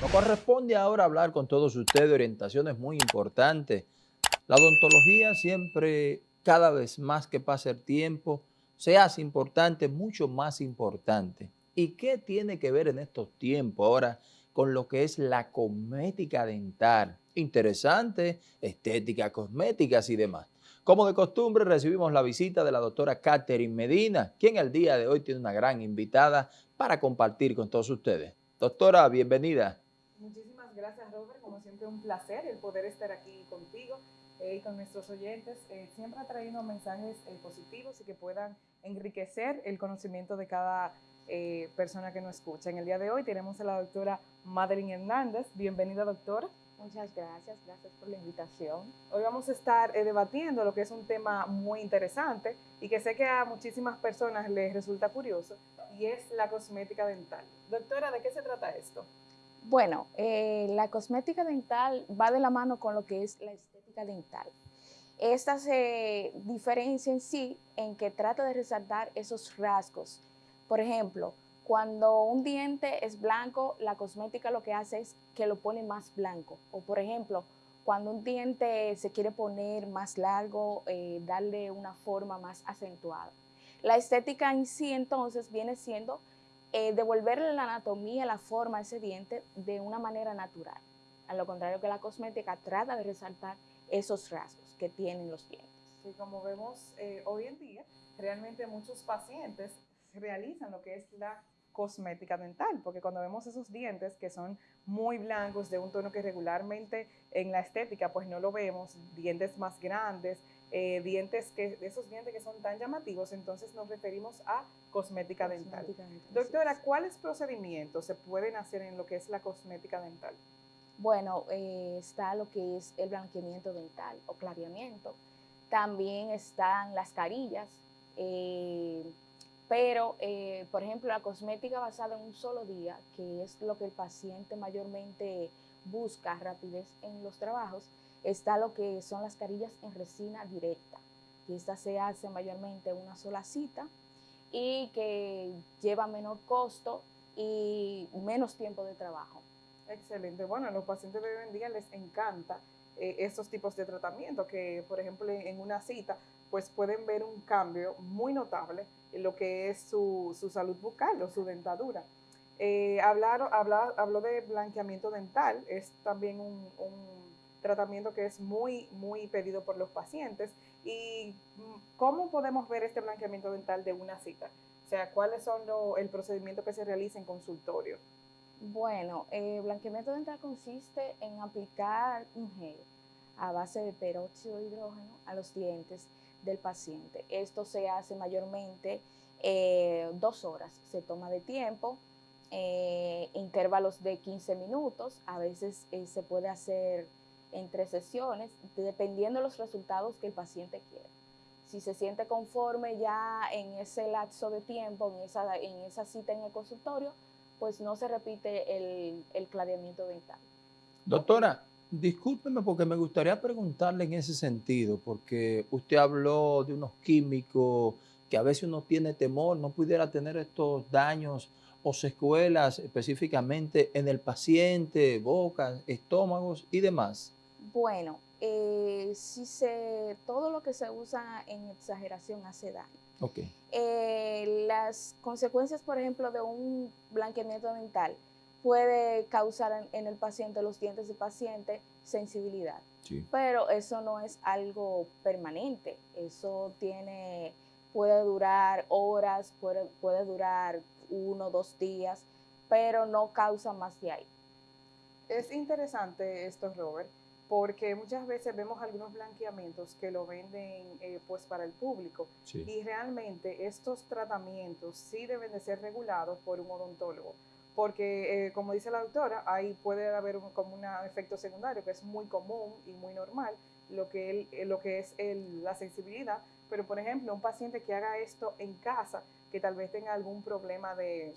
Nos corresponde ahora hablar con todos ustedes de orientaciones muy importantes. La odontología siempre, cada vez más que pasa el tiempo, se hace importante, mucho más importante. ¿Y qué tiene que ver en estos tiempos ahora con lo que es la cosmética dental? Interesante, estética, cosméticas y demás. Como de costumbre, recibimos la visita de la doctora Catherine Medina, quien el día de hoy tiene una gran invitada para compartir con todos ustedes. Doctora, bienvenida. Muchísimas gracias, Robert. Como siempre, un placer el poder estar aquí contigo eh, y con nuestros oyentes, eh, siempre trayendo mensajes eh, positivos y que puedan enriquecer el conocimiento de cada persona que nos escucha. En el día de hoy tenemos a la doctora Madeline Hernández. Bienvenida, doctora. Muchas gracias, gracias por la invitación. Hoy vamos a estar debatiendo lo que es un tema muy interesante y que sé que a muchísimas personas les resulta curioso y es la cosmética dental. Doctora, ¿de qué se trata esto? Bueno, eh, la cosmética dental va de la mano con lo que es la estética dental. Esta se diferencia en sí en que trata de resaltar esos rasgos. Por ejemplo, cuando un diente es blanco, la cosmética lo que hace es que lo pone más blanco. O por ejemplo, cuando un diente se quiere poner más largo, eh, darle una forma más acentuada. La estética en sí entonces viene siendo eh, devolverle la anatomía, la forma a ese diente de una manera natural. A lo contrario que la cosmética trata de resaltar esos rasgos que tienen los dientes. Sí, como vemos eh, hoy en día, realmente muchos pacientes realizan lo que es la cosmética dental, porque cuando vemos esos dientes que son muy blancos, de un tono que regularmente en la estética pues no lo vemos, dientes más grandes, eh, dientes que, esos dientes que son tan llamativos, entonces nos referimos a cosmética, dental. Doctora, ¿cuáles procedimientos se pueden hacer en lo que es la cosmética dental? Bueno, eh, está lo que es el blanqueamiento dental o clareamiento. También están las carillas, eh, pero, por ejemplo, la cosmética basada en un solo día, que es lo que el paciente mayormente busca, rapidez en los trabajos, Está lo que son las carillas en resina directa, que esta se hace mayormente una sola cita y que lleva menor costo y menos tiempo de trabajo. Excelente. Bueno, a los pacientes de hoy en día les encanta eh, estos tipos de tratamiento que, por ejemplo, en una cita, pues pueden ver un cambio muy notable en lo que es su, salud bucal o su dentadura. Eh, hablar, hablar, habló de blanqueamiento dental, es también un tratamiento que es muy, muy pedido por los pacientes. ¿Y cómo podemos ver este blanqueamiento dental de una cita? O sea, ¿cuáles son el procedimiento que se realiza en consultorio? Bueno, el blanqueamiento dental consiste en aplicar un gel a base de peróxido de hidrógeno a los dientes del paciente. Esto se hace mayormente eh, dos horas, se toma de tiempo, eh, intervalos de 15 minutos, a veces eh, se puede hacer entre sesiones, dependiendo de los resultados que el paciente quiere. Si se siente conforme ya en ese lapso de tiempo, en esa, en esa cita en el consultorio, pues no se repite el, el clareamiento dental. Doctora, discúlpeme porque me gustaría preguntarle en ese sentido, porque usted habló de unos químicos que a veces uno tiene temor, no pudiera tener estos daños o secuelas específicamente en el paciente, boca, estómagos y demás. Bueno, eh, si se, todo lo que se usa en exageración hace daño. Okay. Eh, las consecuencias, por ejemplo, de un blanqueamiento dental puede causar en, el paciente, los dientes del paciente, sensibilidad. Sí. Pero eso no es algo permanente. Eso tiene, puede durar horas, puede, puede durar uno o dos días, pero no causa más de ahí. Es interesante esto, Robert, porque muchas veces vemos algunos blanqueamientos que lo venden eh, pues para el público. Y realmente estos tratamientos sí deben de ser regulados por un odontólogo porque eh, como dice la doctora, ahí puede haber como un efecto secundario que es muy común y muy normal, lo que, eh, lo que es la sensibilidad, pero por ejemplo un paciente que haga esto en casa, que tal vez tenga algún problema de,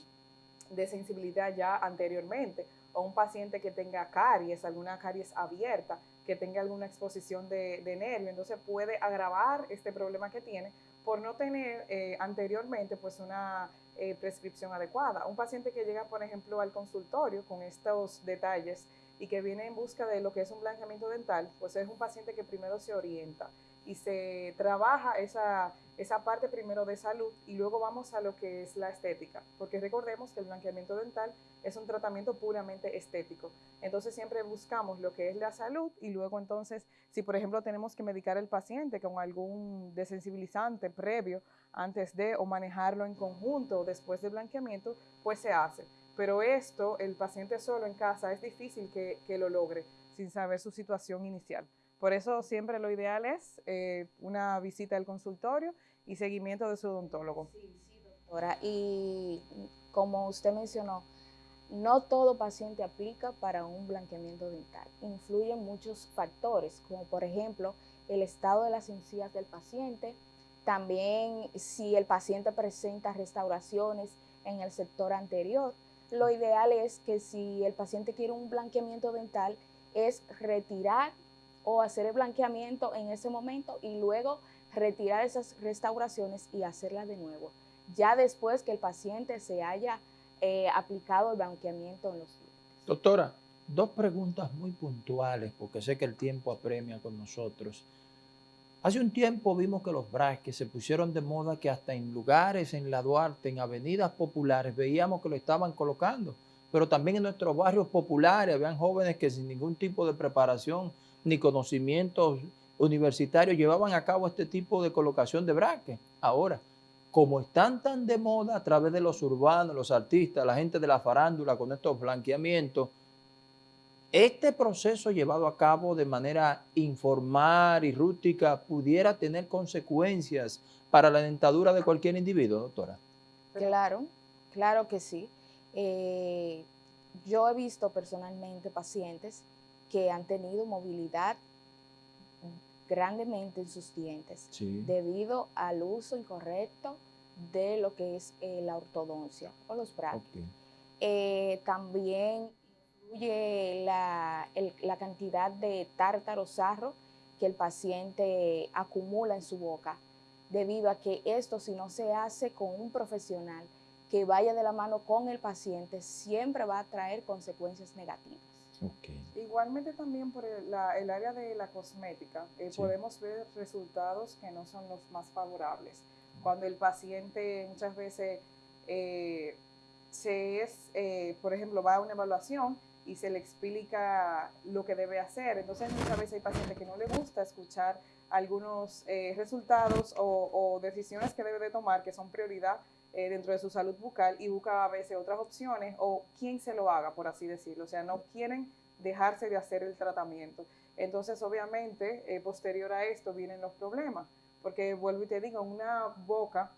de sensibilidad ya anteriormente o un paciente que tenga caries, alguna caries abierta, que tenga alguna exposición de, nervio, entonces puede agravar este problema que tiene por no tener eh, anteriormente pues una eh, prescripción adecuada. Un paciente que llega, por ejemplo, al consultorio con estos detalles y que viene en busca de lo que es un blanqueamiento dental, pues es un paciente que primero se orienta y se trabaja esa, esa parte primero de salud y luego vamos a lo que es la estética, porque recordemos que el blanqueamiento dental es un tratamiento puramente estético. Entonces siempre buscamos lo que es la salud y luego entonces, si por ejemplo tenemos que medicar al paciente con algún desensibilizante previo antes de o manejarlo en conjunto después del blanqueamiento, pues se hace. Pero esto, el paciente solo en casa, es difícil que, que lo logre sin saber su situación inicial. Por eso siempre lo ideal es eh, una visita al consultorio y seguimiento de su odontólogo. Sí, sí, doctora. Y como usted mencionó, no todo paciente aplica para un blanqueamiento dental. Influyen muchos factores, como por ejemplo el estado de las encías del paciente, también si el paciente presenta restauraciones en el sector anterior. Lo ideal es que si el paciente quiere un blanqueamiento dental, es retirar o hacer el blanqueamiento en ese momento y luego retirar esas restauraciones y hacerlas de nuevo, ya después que el paciente se haya eh, aplicado el blanqueamiento en los. Doctora, dos preguntas muy puntuales, porque sé que el tiempo apremia con nosotros. Hace un tiempo vimos que los braques se pusieron de moda que hasta en lugares, en la Duarte, en avenidas populares, veíamos que lo estaban colocando. Pero también en nuestros barrios populares habían jóvenes que sin ningún tipo de preparación ni conocimientos universitarios llevaban a cabo este tipo de colocación de braques. Ahora, como están tan de moda a través de los urbanos, los artistas, la gente de la farándula con estos blanqueamientos, este proceso llevado a cabo de manera informal y rústica pudiera tener consecuencias para la dentadura de cualquier individuo, doctora. Claro, claro que sí. Eh, yo he visto personalmente pacientes que han tenido movilidad grandemente en sus dientes debido al uso incorrecto de lo que es eh, la ortodoncia o los brackets. Eh, también incluye la, cantidad de tártaro sarro que el paciente acumula en su boca, debido a que esto si no se hace con un profesional que vaya de la mano con el paciente, siempre va a traer consecuencias negativas. Igualmente también por el, área de la cosmética, eh, podemos ver resultados que no son los más favorables. Cuando el paciente muchas veces eh, se es, eh, por ejemplo, va a una evaluación y se le explica lo que debe hacer. Entonces muchas veces hay pacientes que no le gusta escuchar algunos resultados o, decisiones que debe de tomar que son prioridad dentro de su salud bucal y busca a veces otras opciones o quién se lo haga, por así decirlo. O sea, no quieren dejarse de hacer el tratamiento. Entonces, obviamente, eh, posterior a esto vienen los problemas, porque vuelvo y te digo, una boca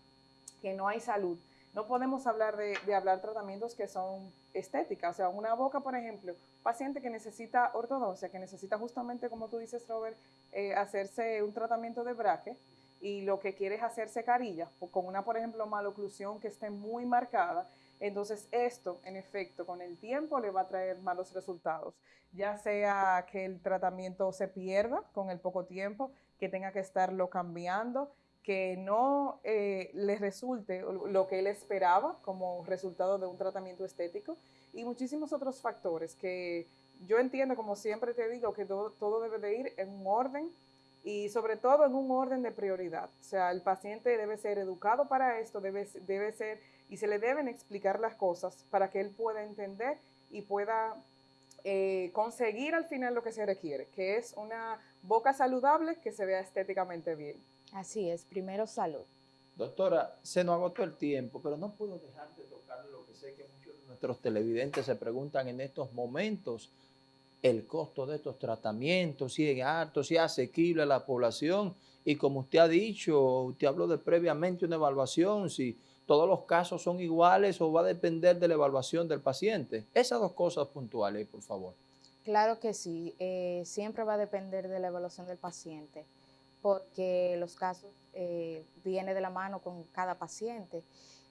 que no hay salud, no podemos hablar de, hablar tratamientos que son estéticas, o sea, una boca, por ejemplo, paciente que necesita ortodoncia, que necesita justamente, como tú dices, Robert, eh, hacerse un tratamiento de braque, y lo que quiere es hacerse carilla, con una, por ejemplo, maloclusión que esté muy marcada, entonces esto, en efecto, con el tiempo le va a traer malos resultados, ya sea que el tratamiento se pierda con el poco tiempo, que tenga que estarlo cambiando, que no eh, le resulte lo que él esperaba como resultado de un tratamiento estético y muchísimos otros factores que yo entiendo, como siempre te digo, que todo, todo debe de ir en un orden y sobre todo en un orden de prioridad. O sea, el paciente debe ser educado para esto, debe, debe ser y se le deben explicar las cosas para que él pueda entender y pueda eh, conseguir al final lo que se requiere, que es una boca saludable que se vea estéticamente bien. Así es, primero salud. Doctora, se nos agotó el tiempo, pero no puedo dejar de tocar lo que sé que muchos de nuestros televidentes se preguntan en estos momentos, el costo de estos tratamientos, si es alto, si es asequible a la población, y como usted ha dicho, usted habló de previamente una evaluación, si todos los casos son iguales o va a depender de la evaluación del paciente. Esas dos cosas puntuales, por favor. Claro que sí, eh, siempre va a depender de la evaluación del paciente, porque los casos eh, vienen de la mano con cada paciente.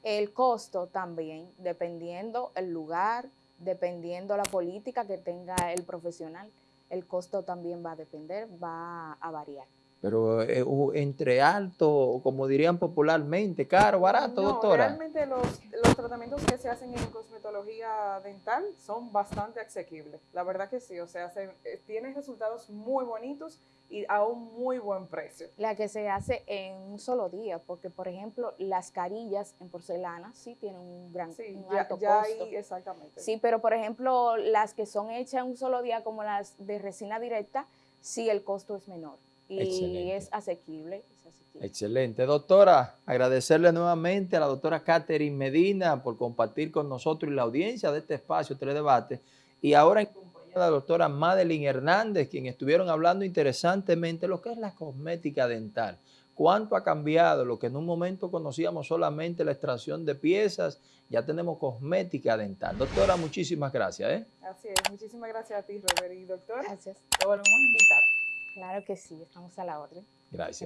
El costo también, dependiendo el lugar, dependiendo la política que tenga el profesional, el costo también va a depender, va a variar. Pero eh, entre alto, como dirían popularmente, caro, barato, no, doctora. Realmente los, los, tratamientos que se hacen en cosmetología dental son bastante asequibles. La verdad que sí, o sea, se, eh, tienen resultados muy bonitos y a un muy buen precio. La que se hace en un solo día, porque por ejemplo las carillas en porcelana sí tienen un gran sí, un ya, alto ya costo. Ahí, exactamente. Sí, pero por ejemplo las que son hechas en un solo día, como las de resina directa, sí el costo es menor y es asequible, es asequible. Excelente. Doctora, agradecerle nuevamente a la doctora Catherine Medina por compartir con nosotros y la audiencia de este espacio Teledebate. Y ahora en compañía de la doctora Madeline Hernández, quien estuvieron hablando interesantemente lo que es la cosmética dental. ¿Cuánto ha cambiado? Lo que en un momento conocíamos solamente la extracción de piezas, ya tenemos cosmética dental. Doctora, muchísimas gracias. ¿eh? Así es, muchísimas gracias a ti, Robert. Y doctora, Gracias. te volvemos a invitar. Claro que sí, estamos a la orden. Gracias.